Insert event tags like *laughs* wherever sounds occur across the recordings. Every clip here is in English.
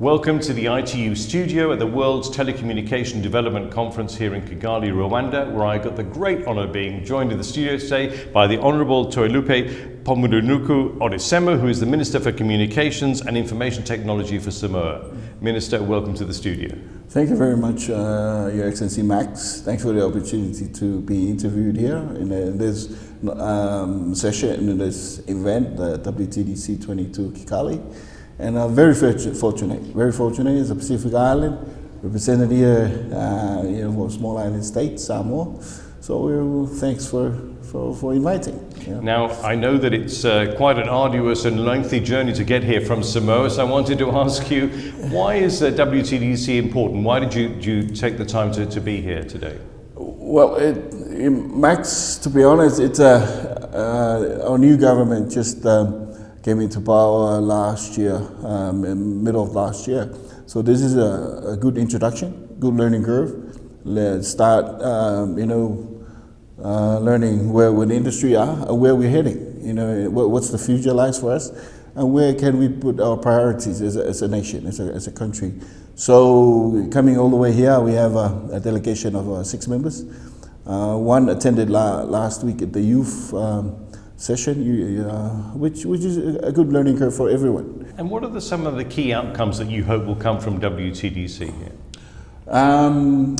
Welcome to the ITU studio at the World's Telecommunication Development Conference here in Kigali, Rwanda, where I got the great honor of being joined in the studio today by the Honorable Toelupe Poumulinuku Onesemo, who is the Minister for Communications and Information Technology for Samoa. Minister, welcome to the studio. Thank you very much, uh, Your Excellency Max. Thanks for the opportunity to be interviewed here in, in this um, session, in this event, the WTDC 22 Kigali. And I'm very fortunate, very fortunate as a Pacific Island, represented here, uh, you know, a small island state, Samoa. So we're, thanks for, for, for inviting. Yeah. Now, I know that it's uh, quite an arduous and lengthy journey to get here from Samoa, so I wanted to *laughs* ask you, why is uh, WTDC important? Why did you, did you take the time to, to be here today? Well, it, it, Max, to be honest, it's a, uh, our new government just um, came into power last year, um, middle of last year. So this is a, a good introduction, good learning curve. Let's start, um, you know, uh, learning where, where the industry are and where we're heading. You know, what, what's the future lies for us and where can we put our priorities as a, as a nation, as a, as a country. So coming all the way here, we have a, a delegation of uh, six members. Uh, one attended la last week at the youth um, session, you, uh, which, which is a good learning curve for everyone. And what are the, some of the key outcomes that you hope will come from WTDC here? Um,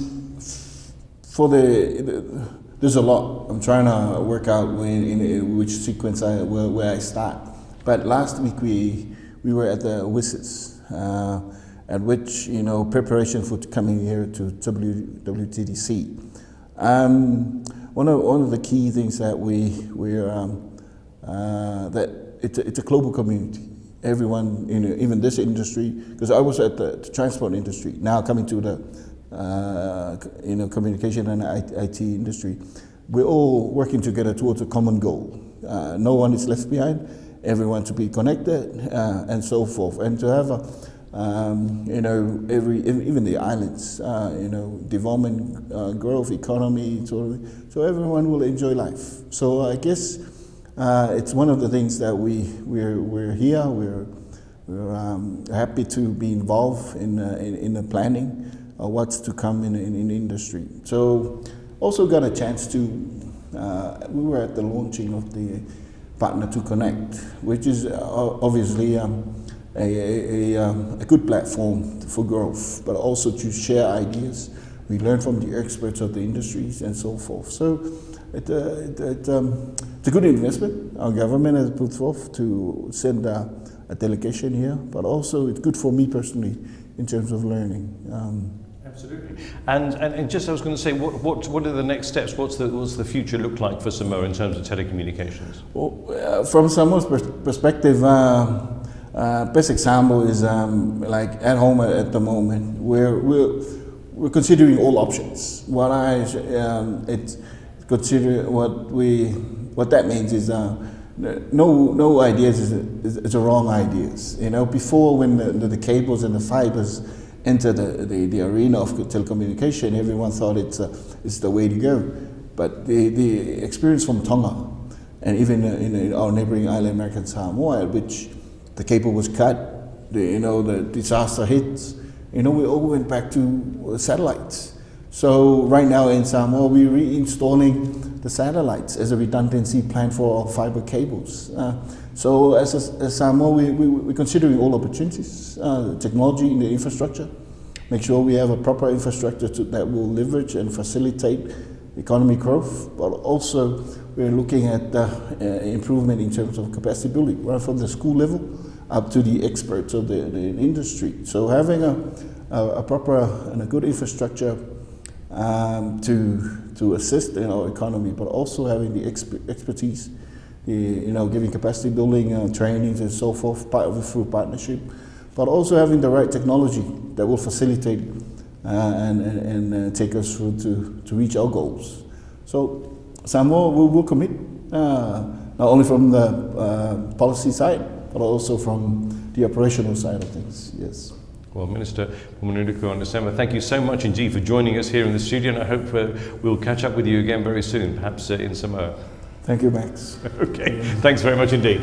for the, the, there's a lot. I'm trying to work out when, in, which sequence I, where, where, I start. But last week we, we were at the WSIS, uh, at which, you know, preparation for coming here to w, WTDC. Um, one of, one of the key things that we, we're, um, uh, that it's a, it's a global community. Everyone, you know, even this industry, because I was at the, the, transport industry, now coming to the uh, you know, communication and IT industry, we're all working together towards a common goal. Uh, no one is left behind, everyone to be connected uh, and so forth. And to have a, um, you know, every, even the islands, uh, you know, development, uh, growth, economy, so, so everyone will enjoy life. So I guess uh, it's one of the things that we, we're, we're here, we're, we're um, happy to be involved in, uh, in, in, the planning of what's to come in, in, in industry. So also got a chance to, uh, we were at the launching of the Partner to Connect, which is uh, obviously um, a, a, a, um, a, good platform for growth, but also to share ideas. We learn from the experts of the industries and so forth. So it, uh, it, it, um, it's a good investment our government has put forth to send a, a, delegation here, but also it's good for me personally in terms of learning. Um, Absolutely. And, and, and, just I was going to say, what, what, what are the next steps? What's the, what's the future look like for Samoa in terms of telecommunications? Well, uh, from Samoa's pers perspective, uh, best example is um, like at home at the moment, we're, we're, we're considering all options. What I, um, it's, consider what we what that means is uh, no no ideas is, is, is, the wrong ideas. You know, before when the, the, cables and the fibers entered the, the, the, arena of telecommunication, everyone thought it's uh, it's the way to go. But the, the experience from Tonga and even in our neighboring island, American Samoa, which the cable was cut, the, you know, the disaster hits, you know, we all went back to satellites. So right now in Samoa, we're reinstalling the satellites as a redundancy plan for our fiber cables. Uh, so as, a, as Samoa, we, we, we're considering all opportunities, uh, technology in the infrastructure, make sure we have a proper infrastructure to, that will leverage and facilitate economic growth, but also we're looking at uh, improvement in terms of capacity building, right from the school level up to the experts of the, the industry. So having a, a, a proper and a good infrastructure um, to, to assist in our economy, but also having the exp expertise, the, you know, giving capacity building uh, trainings and so forth part of, through partnership, but also having the right technology that will facilitate uh, and, and, and uh, take us through to, to reach our goals. So Samoa will, will commit, uh, not only from the uh, policy side, but also from the operational side of things, yes. Well, Minister Poumulinuku Onesemo, thank you so much indeed for joining us here in the studio, and I hope uh, we'll catch up with you again very soon, perhaps uh, in Samoa. Thank you, Max. *laughs* okay, thanks very much indeed.